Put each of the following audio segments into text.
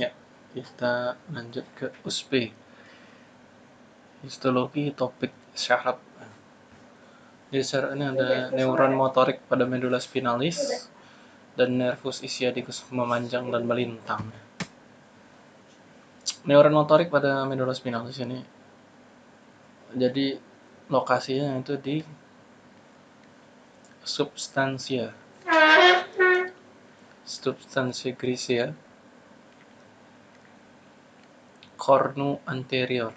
Ya, kita lanjut ke USP. Histologi topik syaraf. Di syaraf ini ada neuron motorik pada medula spinalis dan nervus ischiadicus memanjang dan melintang. Neuron motorik pada medula spinalis ini jadi lokasinya itu di substansia substansia grisea cornu anterior.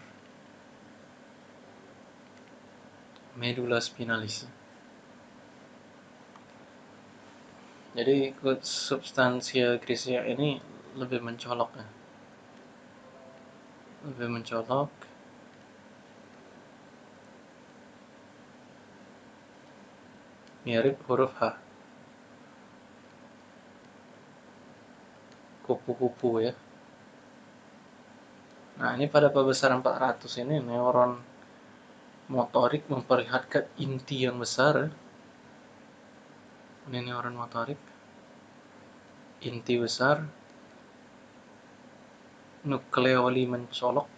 Medula spinalis. Jadi substansia grisea ini lebih mencolok lebih mencolok. Mirip huruf H. Kupu-kupu ya Nah, ini pada pembesaran 400 ini neuron motorik memperlihatkan inti yang besar. Ini neuron motorik. Inti besar. Nukleoli mencolok.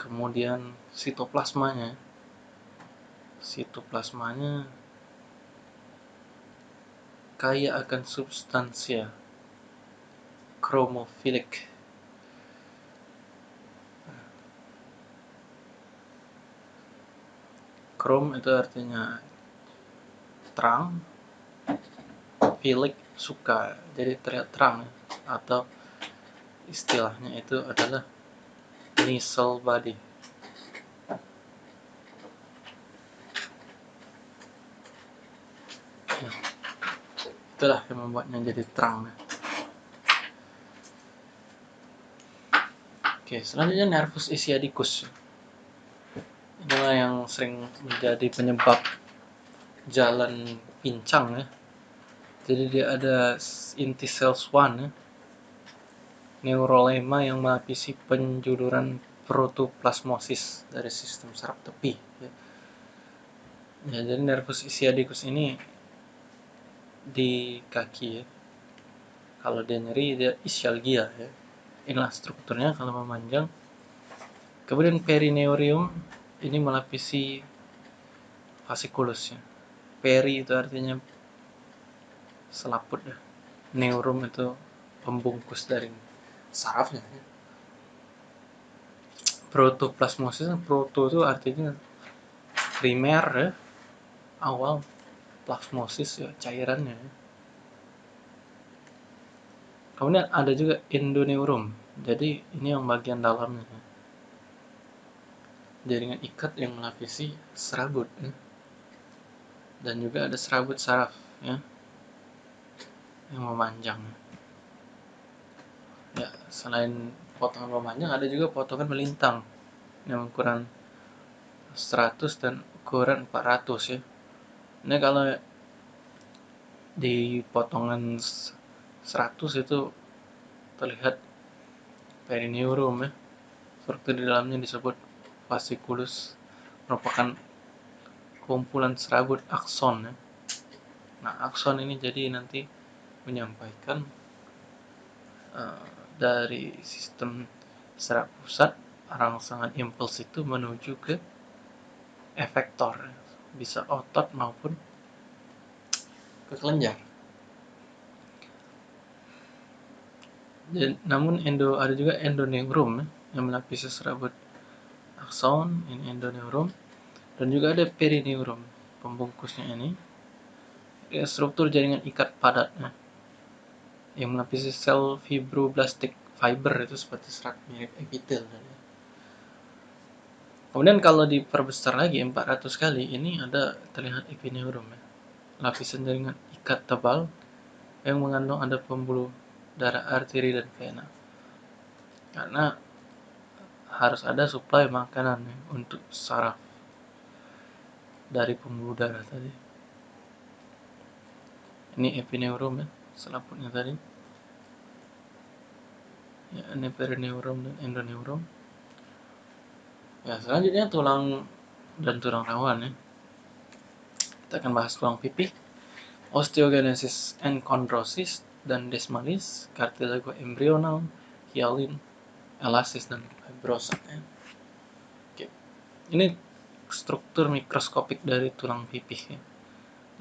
Kemudian sitoplasmanya. Sitoplasmanya kaya akan substansia chromophilic. Chrome itu artinya terang philic suka. Jadi terlihat terang atau istilahnya itu adalah nisel body. Ya. itulah yang membuatnya jadi terang Oke, selanjutnya nervus ischiadicus. Inilah yang sering menjadi penyebab jalan pincang ya. Jadi dia ada inti cells 1 ya. Neurolema yang melapisi penjuluran protoplasmosis dari sistem saraf tepi. Ya. ya jadi nervus ischiadicus ini di kaki ya. Kalau dia nyeri dia ischialgia ya inilah strukturnya kalau memanjang. Kemudian perineurium ini melapisi fasciculus ya peri itu artinya selaput ya. Neurum itu pembungkus dari sarafnya. Ya. protoplasmosis proto itu artinya primer ya. Awal plasmosis ya cairannya ya kemudian ada juga endoneurum jadi ini yang bagian dalamnya. Jaringan ikat yang melapisi serabut ya. dan juga ada serabut saraf ya yang memanjang. Ya selain potongan memanjang ada juga potongan melintang yang ukuran 100 dan ukuran 400 ya. Ini kalau di potongan 100 itu terlihat perineum ya struktur di dalamnya disebut fasciculus merupakan kumpulan serabut akson ya. Nah, akson ini jadi nanti menyampaikan uh, dari sistem saraf pusat rangsangan impuls itu menuju ke efektor bisa otot maupun ke kelenjar. Dan, namun endo ada juga endoneurum ya, yang melapisi serabut akson ini endoneurum. Dan juga ada perineurum pembungkusnya ini. Ya, struktur jaringan ikat padatnya yang melapisi sel fibroblastik fiber itu seperti serat mirip epitel kemudian kalau diperbesar lagi 400 kali ini ada terlihat epineurum ya. lapisan jaringan ikat tebal yang mengandung ada pembuluh darah arteri dan vena. Karena harus ada suplai makanan ya, untuk saraf dari pembuluh darah tadi. Ini epineurum ya selaputnya tadi. Ya ini perineurum dan endoneurum ya selanjutnya tulang dan tulang rawan ya. Kita akan bahas tulang pipi osteogenesis and chondrosis dan desmalis, cartilago embrional, hyalin, elasis dan fibrosa. Ya. Oke. Ini struktur mikroskopik dari tulang pipih. Ya.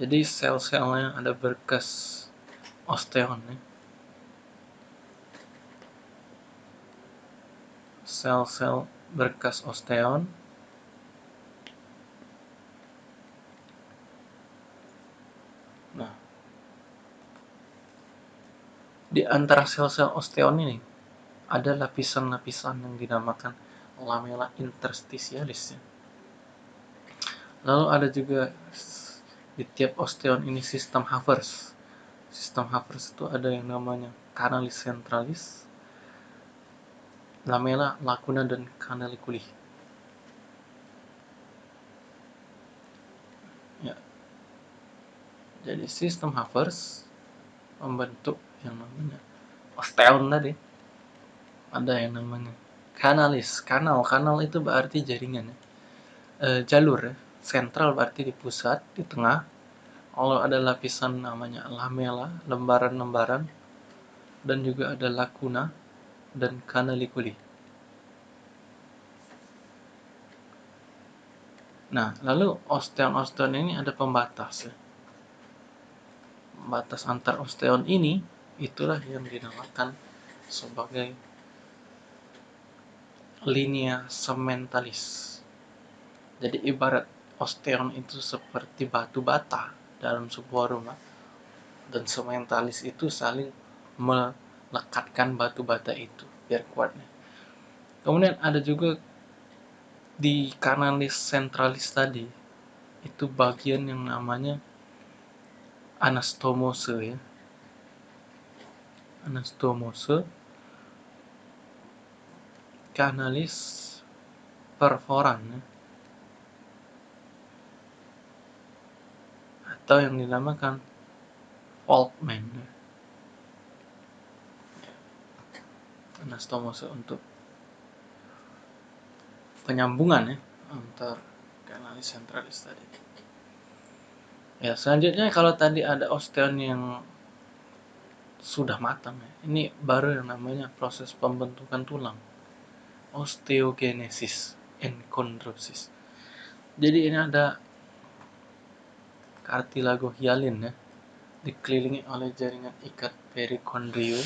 Jadi sel-selnya ada berkas osteon. Ya. Sel-sel berkas osteon di antara sel-sel osteon ini ada lapisan-lapisan yang dinamakan lamella interstitialis. Ya. Lalu ada juga di tiap osteon ini sistem Havers. Sistem Havers itu ada yang namanya canalis centralis, lamella, lacuna, dan canaliculi. Ya, jadi sistem Havers membentuk yang namanya osteon tadi. Ada yang namanya kanalis. Kanal, kanal itu berarti jaringan ya. E, jalur ya. Sentral berarti di pusat, di tengah. Kalau ada lapisan namanya lamela, lembaran-lembaran. Dan juga ada lacuna dan kanalikuli. Nah, lalu osteon-osteon ini ada pembatas ya batas antar osteon ini itulah yang dinamakan sebagai linea sementalis. Jadi ibarat osteon itu seperti batu bata dalam sebuah rumah dan sementalis itu saling melekatkan batu bata itu biar kuatnya. Kemudian ada juga di kanalis sentralis tadi itu bagian yang namanya anastomose ya anastomose kanalis perforan ya. atau yang dinamakan Volkmann ya. anastomose untuk penyambungan ya antar kanalis sentralis tadi Ya, selanjutnya kalau tadi ada osteon yang sudah matang ya. Ini baru yang namanya proses pembentukan tulang. Osteogenesis and chondrosis. Jadi ini ada kartilago hialin ya, dikelilingi oleh jaringan ikat perikondrium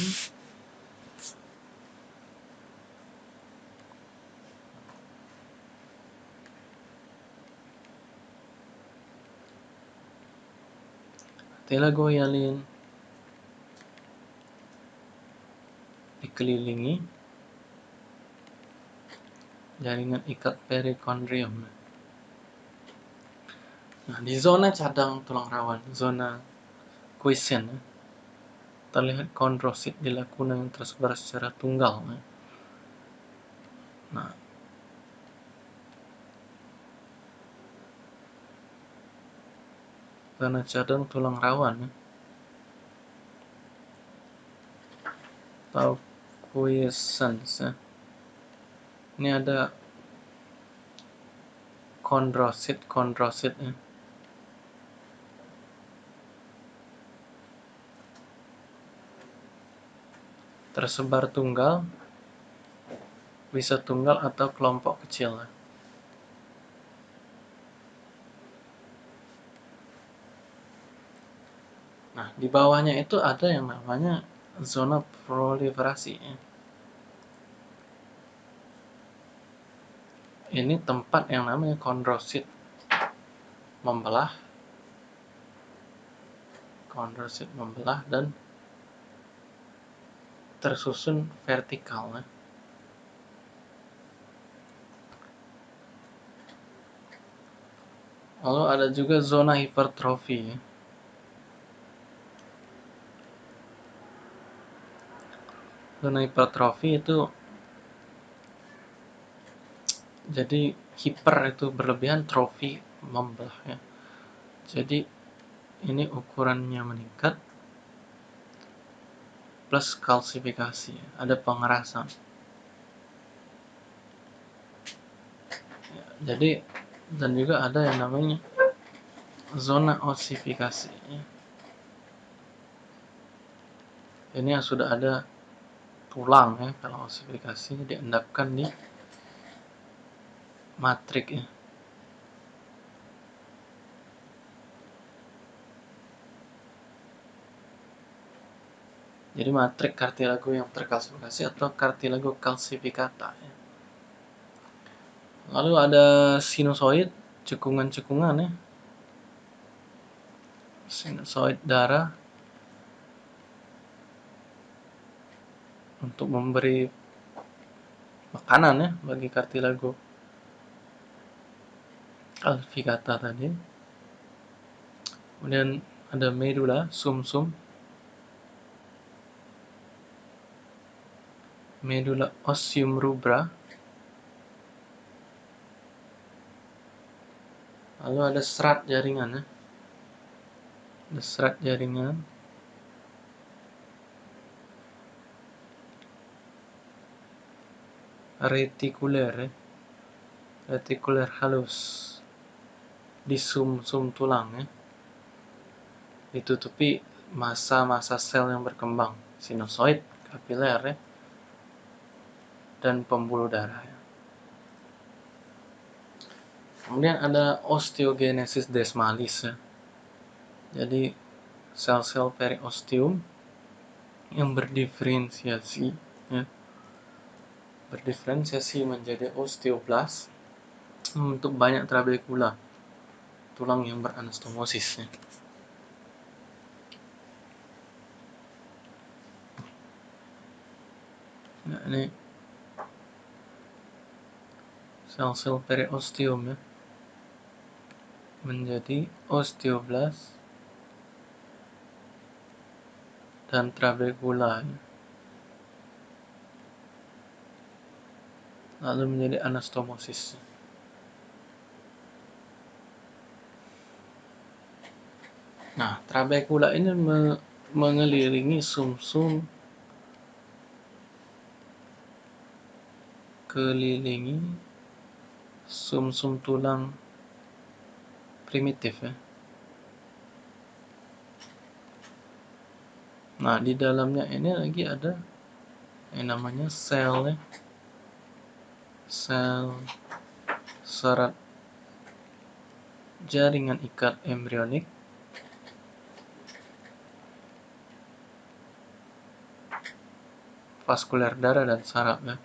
Telagoyalin dikelilingi jaringan ikat perikondrium. Nah, di zona cadang tulang rawan, zona quiescent, terlihat kondrosit di lakuna yang tersebar secara tunggal. Nah, karena cadang tulang rawan atau quiescence ya. ini ada kondrosit kondrosit ya. tersebar tunggal bisa tunggal atau kelompok kecil ya. Nah, di bawahnya itu ada yang namanya zona proliferasi. Ini tempat yang namanya kondrosit membelah, kondrosit membelah dan tersusun vertikal. Lalu ada juga zona hipertrofi. Zona hipertrofi itu jadi hiper itu berlebihan trofi membelah ya jadi ini ukurannya meningkat plus kalsifikasi ada pengerasan. Jadi dan juga ada yang namanya zona osifikasi ini yang sudah ada tulang ya. Kalau osifikasi diendapkan di matrik ya. Jadi matrik kartilago yang terkalsifikasi atau kartilago kalsifikata ya. lalu ada sinusoid cekungan-cekungan ya. Sinusoid darah untuk memberi makanan ya bagi kartilago. Alfikata tadi. Kemudian ada medula sumsum. -sum. medula osseum rubra. Lalu ada serat jaringan ya. Ada serat jaringan retikuler ya. retikuler halus di sum-sum tulang ya ditutupi masa-masa sel yang berkembang sinusoid kapiler ya dan pembuluh darah ya. kemudian ada osteogenesis desmalis ya jadi sel-sel periosteum yang berdiferensiasi ya berdiferensiasi menjadi osteoblast untuk banyak trabekula tulang yang beranastomosis. Nah, ini sel-sel periosteum ya menjadi osteoblast dan trabekula ya. Lalu menjadi anastomosis. Nah, trabekula ini me mengelilingi sumsum -sum kelilingi sumsum -sum tulang primitif ya. Nah, di dalamnya ini lagi ada yang namanya sel ya sel serat jaringan ikat embrionik vaskuler darah dan saraf ya.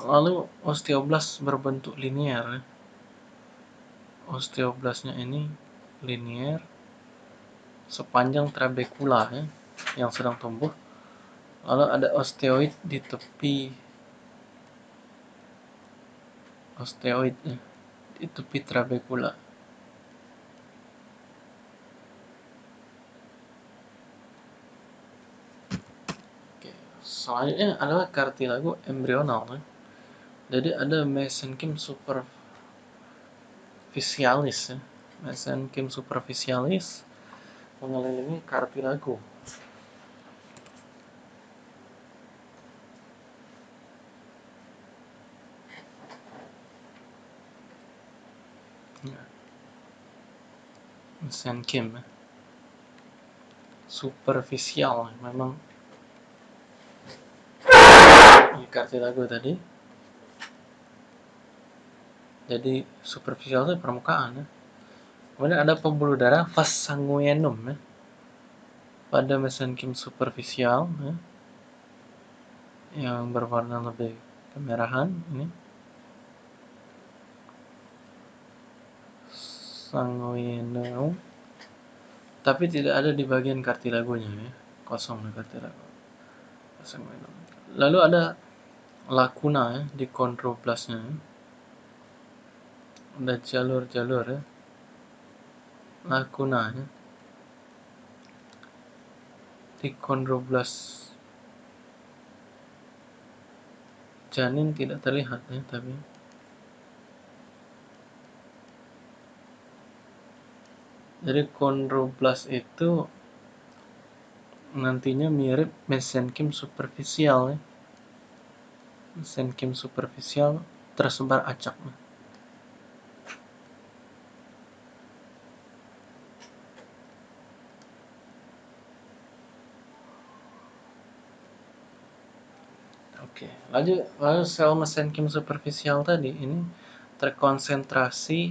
Lalu osteoblast berbentuk linier. Ya. Osteoblastnya ini linier sepanjang trabekula ya, yang sedang tumbuh. Lalu ada osteoid di tepi osteoid ya, di tepi trabekula. Oke, selanjutnya adalah kartilago embrional. Ya. Jadi ada mesenchyme superficialis ya. Mesenchyme superficialis mengelilingi kartilago. Ya. Mesenchyme superficial memang di kartilago tadi jadi superficial itu permukaan ya Kemudian ada pembuluh darah vas sanguinum ya. Pada mesenkim superficial ya. Yang berwarna lebih kemerahan ini. Sanguinum. Tapi tidak ada di bagian kartilagonya ya. Kosong di kartilago. Sanguinum. Lalu ada lakuna ya di kondroplasnya. Ada jalur-jalur ya lakunanya di kondroblast janin tidak terlihat ya tapi jadi kondroblast itu nantinya mirip mesenkim superficial ya mesenkim superficial tersebar acak Oke, lalu lalu sel mesenkim superficial tadi ini terkonsentrasi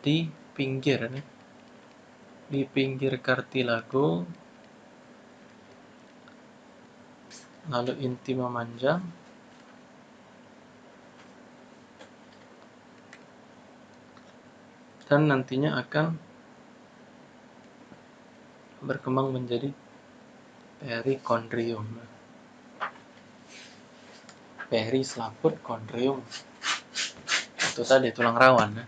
di pinggir nih. Di pinggir kartilago lalu inti memanjang dan nantinya akan berkembang menjadi perikondrium. Peri selaput kondrium. Itu tadi tulang rawan. Ya.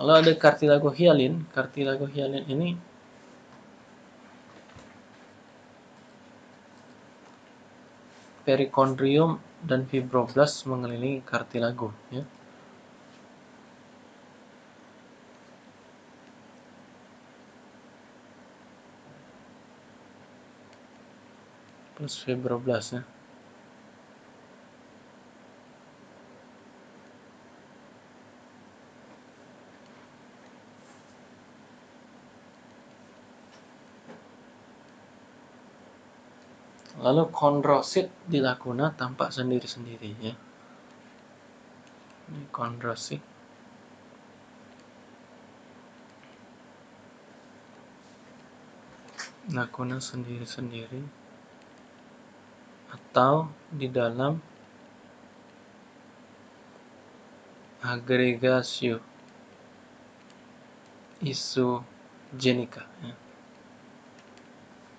Lalu ada cartilago hialin. Cartilago hialin ini perikondrium dan fibroblast mengelilingi cartilago. Ya. plus fibroblast Lalu kondrosit di lakuna tampak sendiri-sendiri ya. Ini kondrosit. Lakuna sendiri-sendiri atau di dalam agregasio isogenika. Ya.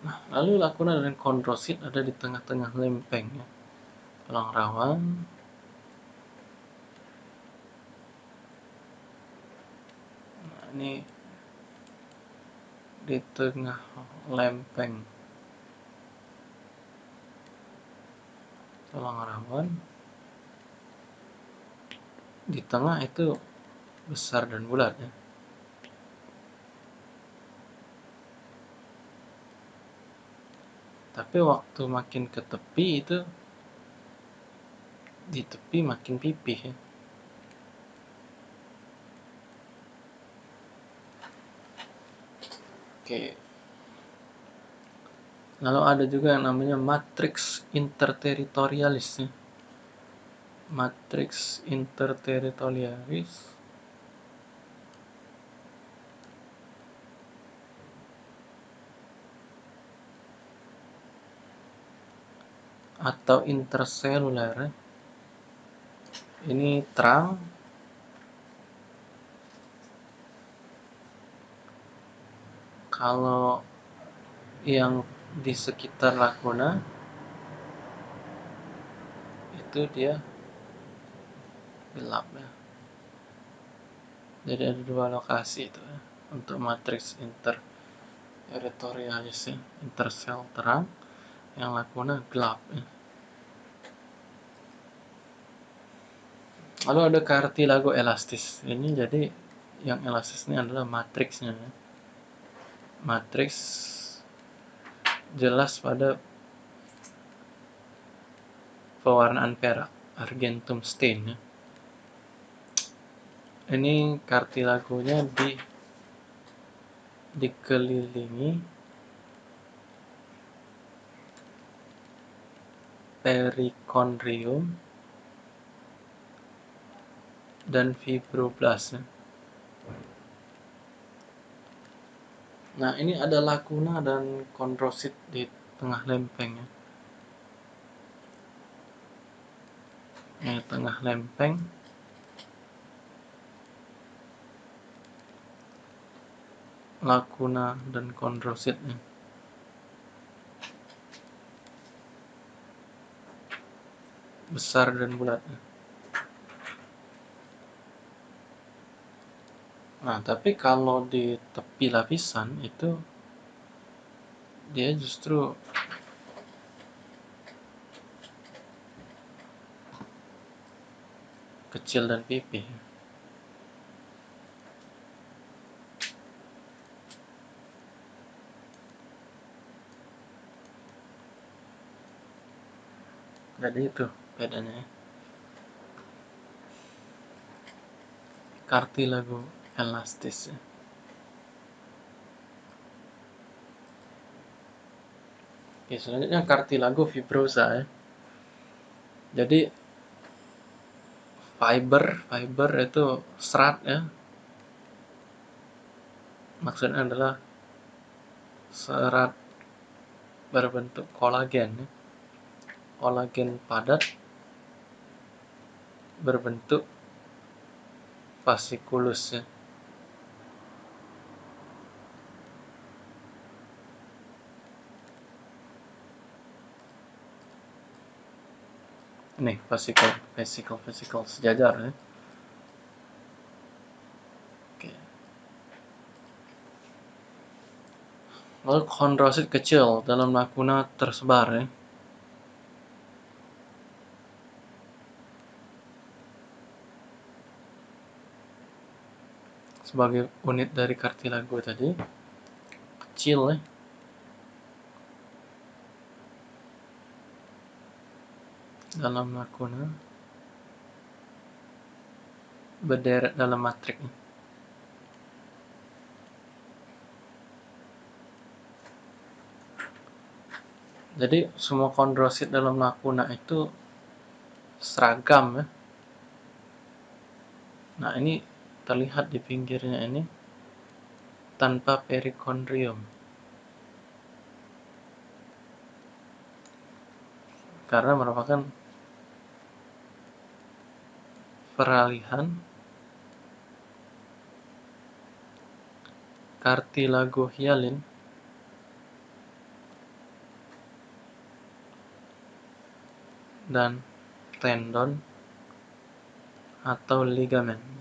Nah, lalu lakuna dan kondrosit ada di tengah-tengah lempeng ya. Tulang rawan. Nah, ini di tengah lempeng tulang rawan di tengah itu besar dan bulat ya tapi waktu makin ke tepi itu di tepi makin pipih ya. Oke. Lalu ada juga yang namanya matrix interteritorialis ya. matrix interteritorialis atau interseluler ini terang. Kalau yang di sekitar lakuna itu dia gelap ya. Jadi ada dua lokasi itu ya untuk matriks inter ya intersel terang yang lakuna gelap ya lalu ada kartilago elastis ini jadi yang elastis ini adalah matriksnya ya. matriks jelas pada pewarnaan perak argentum stain ya. ini kartilagonya di dikelilingi perikondrium dan fibroblast ya. Nah, ini ada lakuna dan kondrosit di tengah lempeng ya. Tengah lempeng. Lakuna dan kondrositnya. Besar dan bulat. Nah, tapi kalau di tepi lapisan itu dia justru kecil dan pipih. Jadi itu Kartilago elastis ya. Oke, selanjutnya cartilago fibrosa ya. Jadi fiber, fiber itu serat ya. Maksudnya adalah serat berbentuk kolagen ya. Kolagen padat berbentuk fasciculus ya. Ini fascicle, fascicle, fascicle sejajar ya. Oke. Lalu kondrosit kecil dalam lakuna tersebar ya. Sebagai unit dari kartilago tadi. Kecil ya. dalam lakuna berderet dalam matrik jadi semua kondrosit dalam lakuna itu seragam ya nah ini terlihat di pinggirnya ini tanpa perikondrium. Karena merupakan peralihan kartilago hialin dan tendon atau ligamen